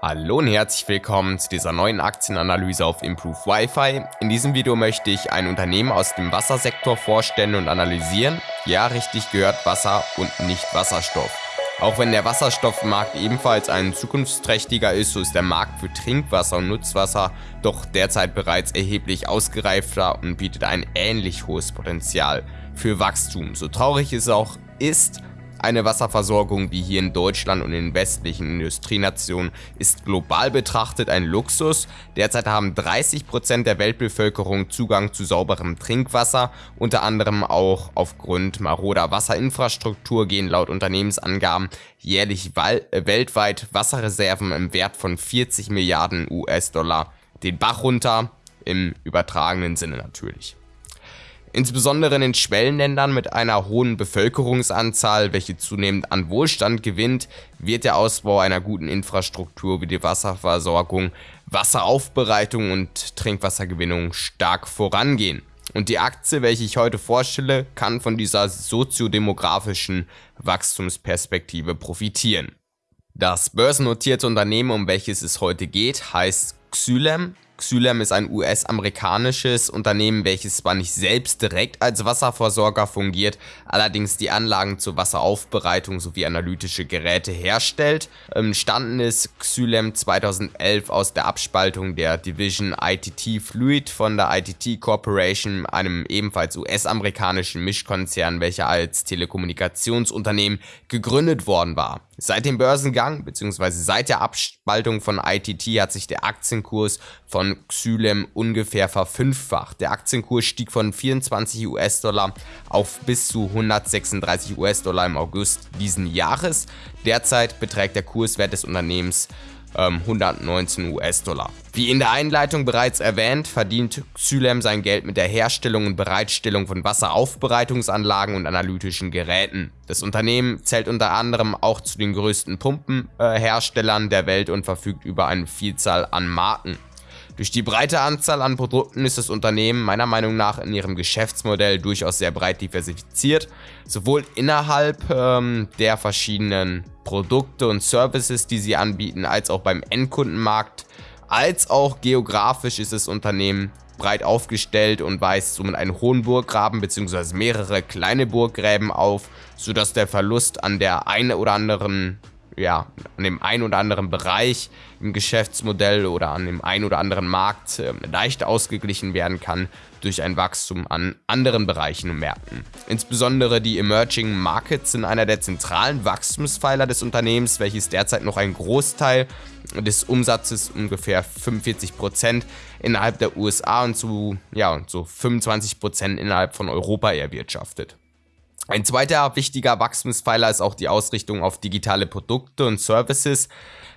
Hallo und herzlich willkommen zu dieser neuen Aktienanalyse auf Improve Wi-Fi. In diesem Video möchte ich ein Unternehmen aus dem Wassersektor vorstellen und analysieren. Ja, richtig gehört Wasser und nicht Wasserstoff. Auch wenn der Wasserstoffmarkt ebenfalls ein zukunftsträchtiger ist, so ist der Markt für Trinkwasser und Nutzwasser doch derzeit bereits erheblich ausgereifter und bietet ein ähnlich hohes Potenzial für Wachstum. So traurig es auch ist, eine Wasserversorgung wie hier in Deutschland und in westlichen Industrienationen ist global betrachtet ein Luxus. Derzeit haben 30% der Weltbevölkerung Zugang zu sauberem Trinkwasser, unter anderem auch aufgrund maroder Wasserinfrastruktur gehen laut Unternehmensangaben jährlich weltweit Wasserreserven im Wert von 40 Milliarden US-Dollar den Bach runter, im übertragenen Sinne natürlich. Insbesondere in den Schwellenländern mit einer hohen Bevölkerungsanzahl, welche zunehmend an Wohlstand gewinnt, wird der Ausbau einer guten Infrastruktur wie die Wasserversorgung, Wasseraufbereitung und Trinkwassergewinnung stark vorangehen. Und die Aktie, welche ich heute vorstelle, kann von dieser soziodemografischen Wachstumsperspektive profitieren. Das börsennotierte Unternehmen, um welches es heute geht, heißt Xylem Xylem ist ein US-amerikanisches Unternehmen, welches zwar nicht selbst direkt als Wasserversorger fungiert, allerdings die Anlagen zur Wasseraufbereitung sowie analytische Geräte herstellt. Entstanden ist Xylem 2011 aus der Abspaltung der Division ITT Fluid von der ITT Corporation, einem ebenfalls US-amerikanischen Mischkonzern, welcher als Telekommunikationsunternehmen gegründet worden war. Seit dem Börsengang bzw. seit der Abspaltung von ITT hat sich der Aktienkurs von Xylem ungefähr verfünffacht. Der Aktienkurs stieg von 24 US-Dollar auf bis zu 136 US-Dollar im August diesen Jahres. Derzeit beträgt der Kurswert des Unternehmens 119 ähm, US-Dollar. Wie in der Einleitung bereits erwähnt, verdient Xylem sein Geld mit der Herstellung und Bereitstellung von Wasseraufbereitungsanlagen und analytischen Geräten. Das Unternehmen zählt unter anderem auch zu den größten Pumpenherstellern äh, der Welt und verfügt über eine Vielzahl an Marken. Durch die breite Anzahl an Produkten ist das Unternehmen meiner Meinung nach in ihrem Geschäftsmodell durchaus sehr breit diversifiziert, sowohl innerhalb ähm, der verschiedenen Produkte und Services, die sie anbieten, als auch beim Endkundenmarkt, als auch geografisch ist das Unternehmen breit aufgestellt und weist somit einen hohen Burggraben bzw. mehrere kleine Burggräben auf, sodass der Verlust an der einen oder anderen ja, an dem einen oder anderen Bereich im Geschäftsmodell oder an dem einen oder anderen Markt äh, leicht ausgeglichen werden kann durch ein Wachstum an anderen Bereichen und Märkten. Insbesondere die Emerging Markets sind einer der zentralen Wachstumspfeiler des Unternehmens, welches derzeit noch einen Großteil des Umsatzes, ungefähr 45% innerhalb der USA und zu, ja, so 25% innerhalb von Europa erwirtschaftet. Ein zweiter wichtiger Wachstumspfeiler ist auch die Ausrichtung auf digitale Produkte und Services.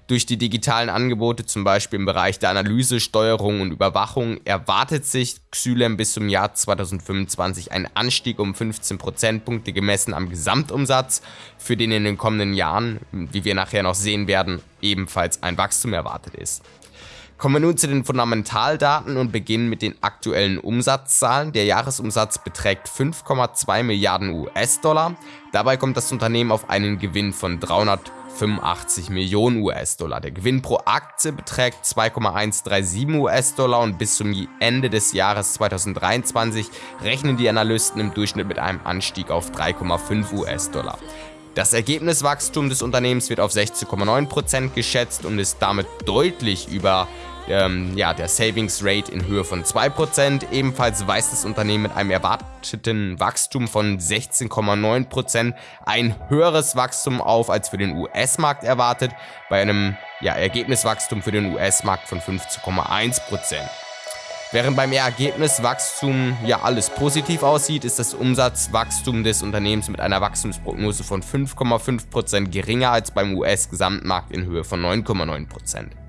Durch die digitalen Angebote, zum Beispiel im Bereich der Analyse, Steuerung und Überwachung, erwartet sich Xylem bis zum Jahr 2025 ein Anstieg um 15 Prozentpunkte gemessen am Gesamtumsatz, für den in den kommenden Jahren, wie wir nachher noch sehen werden, ebenfalls ein Wachstum erwartet ist. Kommen wir nun zu den Fundamentaldaten und beginnen mit den aktuellen Umsatzzahlen. Der Jahresumsatz beträgt 5,2 Milliarden US-Dollar. Dabei kommt das Unternehmen auf einen Gewinn von 385 Millionen US-Dollar. Der Gewinn pro Aktie beträgt 2,137 US-Dollar und bis zum Ende des Jahres 2023 rechnen die Analysten im Durchschnitt mit einem Anstieg auf 3,5 US-Dollar. Das Ergebniswachstum des Unternehmens wird auf 16,9% geschätzt und ist damit deutlich über ähm, ja, der Savings Rate in Höhe von 2%. Ebenfalls weist das Unternehmen mit einem erwarteten Wachstum von 16,9% ein höheres Wachstum auf als für den US-Markt erwartet, bei einem ja, Ergebniswachstum für den US-Markt von 15,1%. Während beim Ergebniswachstum ja alles positiv aussieht, ist das Umsatzwachstum des Unternehmens mit einer Wachstumsprognose von 5,5% geringer als beim US-Gesamtmarkt in Höhe von 9,9%.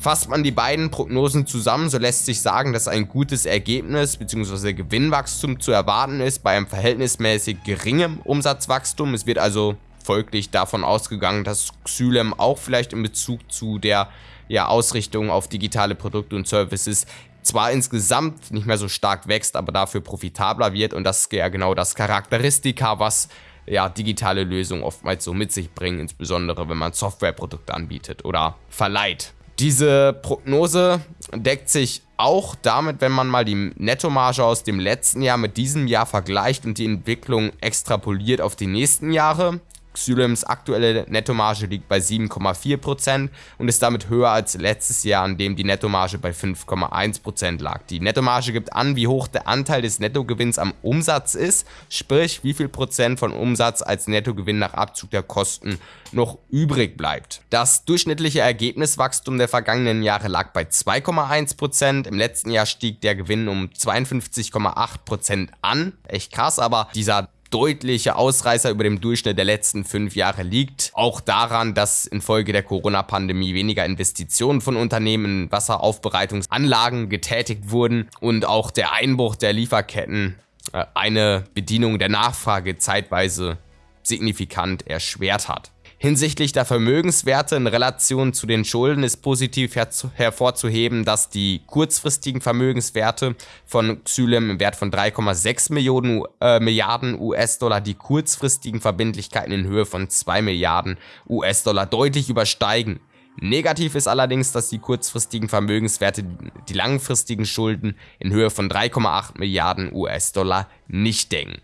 Fasst man die beiden Prognosen zusammen, so lässt sich sagen, dass ein gutes Ergebnis bzw. Gewinnwachstum zu erwarten ist bei einem verhältnismäßig geringem Umsatzwachstum. Es wird also folglich davon ausgegangen, dass Xylem auch vielleicht in Bezug zu der ja, Ausrichtung auf digitale Produkte und Services zwar insgesamt nicht mehr so stark wächst, aber dafür profitabler wird und das ist ja genau das Charakteristika, was ja, digitale Lösungen oftmals so mit sich bringen, insbesondere wenn man Softwareprodukte anbietet oder verleiht. Diese Prognose deckt sich auch damit, wenn man mal die Nettomarge aus dem letzten Jahr mit diesem Jahr vergleicht und die Entwicklung extrapoliert auf die nächsten Jahre. Xylems aktuelle Nettomarge liegt bei 7,4% und ist damit höher als letztes Jahr, an dem die Nettomarge bei 5,1% lag. Die Nettomarge gibt an, wie hoch der Anteil des Nettogewinns am Umsatz ist, sprich wie viel Prozent von Umsatz als Nettogewinn nach Abzug der Kosten noch übrig bleibt. Das durchschnittliche Ergebniswachstum der vergangenen Jahre lag bei 2,1%, im letzten Jahr stieg der Gewinn um 52,8% an, echt krass, aber dieser deutliche Ausreißer über dem Durchschnitt der letzten fünf Jahre liegt. Auch daran, dass infolge der Corona-Pandemie weniger Investitionen von Unternehmen in Wasseraufbereitungsanlagen getätigt wurden und auch der Einbruch der Lieferketten äh, eine Bedienung der Nachfrage zeitweise signifikant erschwert hat. Hinsichtlich der Vermögenswerte in Relation zu den Schulden ist positiv her hervorzuheben, dass die kurzfristigen Vermögenswerte von Xylem im Wert von 3,6 Millionen äh, Milliarden US-Dollar die kurzfristigen Verbindlichkeiten in Höhe von 2 Milliarden US-Dollar deutlich übersteigen. Negativ ist allerdings, dass die kurzfristigen Vermögenswerte die langfristigen Schulden in Höhe von 3,8 Milliarden US-Dollar nicht decken.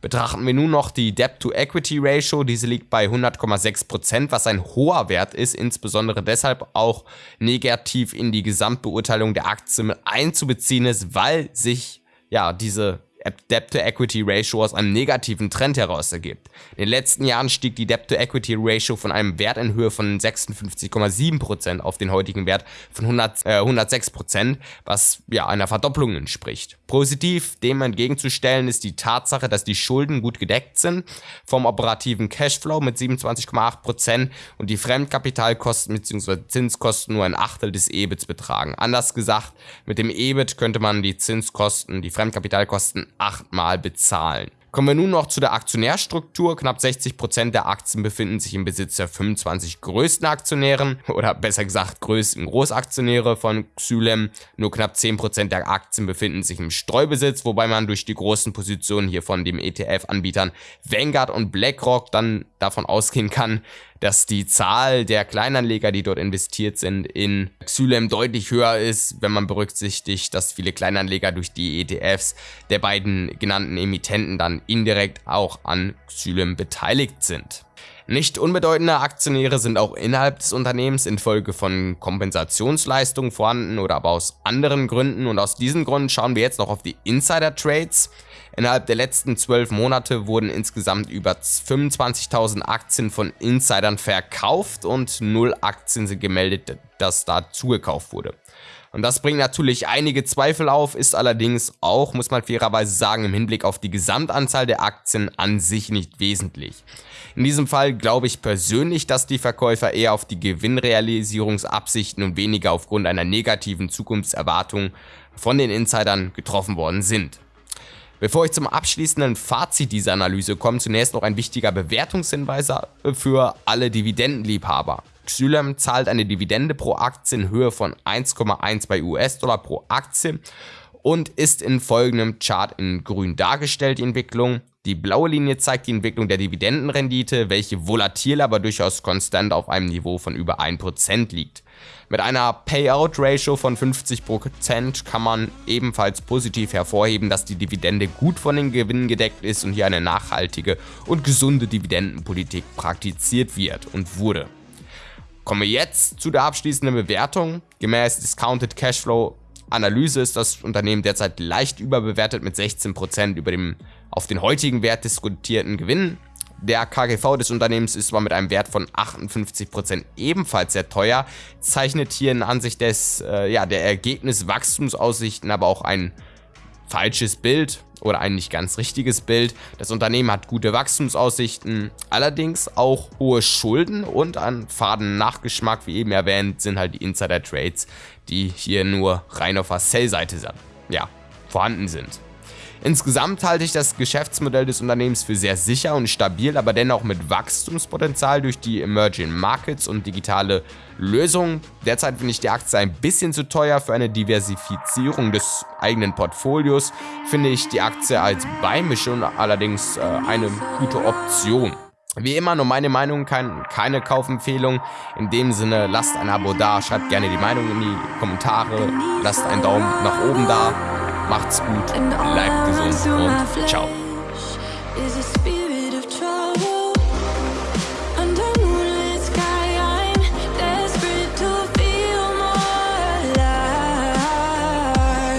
Betrachten wir nun noch die Debt-to-Equity-Ratio, diese liegt bei 100,6%, was ein hoher Wert ist, insbesondere deshalb auch negativ in die Gesamtbeurteilung der Aktie einzubeziehen ist, weil sich ja diese Debt-to-Equity-Ratio aus einem negativen Trend heraus ergibt. In den letzten Jahren stieg die Debt-to-Equity-Ratio von einem Wert in Höhe von 56,7% auf den heutigen Wert von 100, äh, 106%, was ja einer Verdopplung entspricht. Positiv dem entgegenzustellen ist die Tatsache, dass die Schulden gut gedeckt sind vom operativen Cashflow mit 27,8% und die Fremdkapitalkosten bzw. Zinskosten nur ein Achtel des EBITs betragen. Anders gesagt, mit dem EBIT könnte man die Zinskosten, die Fremdkapitalkosten achtmal bezahlen. Kommen wir nun noch zu der Aktionärstruktur. Knapp 60% der Aktien befinden sich im Besitz der 25 größten Aktionären oder besser gesagt größten Großaktionäre von Xylem. Nur knapp 10% der Aktien befinden sich im Streubesitz, wobei man durch die großen Positionen hier von dem ETF-Anbietern Vanguard und BlackRock dann davon ausgehen kann, dass die Zahl der Kleinanleger, die dort investiert sind, in Xylem deutlich höher ist, wenn man berücksichtigt, dass viele Kleinanleger durch die ETFs der beiden genannten Emittenten dann indirekt auch an Xylem beteiligt sind. Nicht unbedeutende Aktionäre sind auch innerhalb des Unternehmens infolge von Kompensationsleistungen vorhanden oder aber aus anderen Gründen und aus diesem Grund schauen wir jetzt noch auf die Insider Trades. Innerhalb der letzten zwölf Monate wurden insgesamt über 25.000 Aktien von Insidern verkauft und null Aktien sind gemeldet, dass da zugekauft wurde. Und das bringt natürlich einige Zweifel auf, ist allerdings auch, muss man fairerweise sagen, im Hinblick auf die Gesamtanzahl der Aktien an sich nicht wesentlich. In diesem Fall glaube ich persönlich, dass die Verkäufer eher auf die Gewinnrealisierungsabsichten und weniger aufgrund einer negativen Zukunftserwartung von den Insidern getroffen worden sind. Bevor ich zum abschließenden Fazit dieser Analyse komme, zunächst noch ein wichtiger Bewertungshinweis für alle Dividendenliebhaber. Xylem zahlt eine Dividende pro Aktie in Höhe von 1,1 bei US-Dollar pro Aktie und ist in folgendem Chart in grün dargestellt, die Entwicklung. Die blaue Linie zeigt die Entwicklung der Dividendenrendite, welche volatil, aber durchaus konstant auf einem Niveau von über 1% liegt. Mit einer Payout-Ratio von 50% kann man ebenfalls positiv hervorheben, dass die Dividende gut von den Gewinnen gedeckt ist und hier eine nachhaltige und gesunde Dividendenpolitik praktiziert wird und wurde. Kommen wir jetzt zu der abschließenden Bewertung. Gemäß Discounted Cashflow Analyse ist das Unternehmen derzeit leicht überbewertet mit 16% über dem auf den heutigen Wert diskutierten Gewinn. Der KGV des Unternehmens ist zwar mit einem Wert von 58% ebenfalls sehr teuer, zeichnet hier in Ansicht des, äh, ja, der Ergebniswachstumsaussichten aber auch ein falsches Bild oder ein nicht ganz richtiges Bild. Das Unternehmen hat gute Wachstumsaussichten, allerdings auch hohe Schulden und an faden Nachgeschmack, wie eben erwähnt, sind halt die Insider-Trades, die hier nur rein auf der Sell-Seite ja, vorhanden sind. Insgesamt halte ich das Geschäftsmodell des Unternehmens für sehr sicher und stabil, aber dennoch mit Wachstumspotenzial durch die Emerging Markets und digitale Lösungen. Derzeit finde ich die Aktie ein bisschen zu teuer für eine Diversifizierung des eigenen Portfolios. Finde ich die Aktie als Beimischung allerdings äh, eine gute Option. Wie immer nur meine Meinung, kein, keine Kaufempfehlung. In dem Sinne, lasst ein Abo da, schreibt gerne die Meinung in die Kommentare, lasst einen Daumen nach oben da, macht's gut, bleibt gesund und ciao.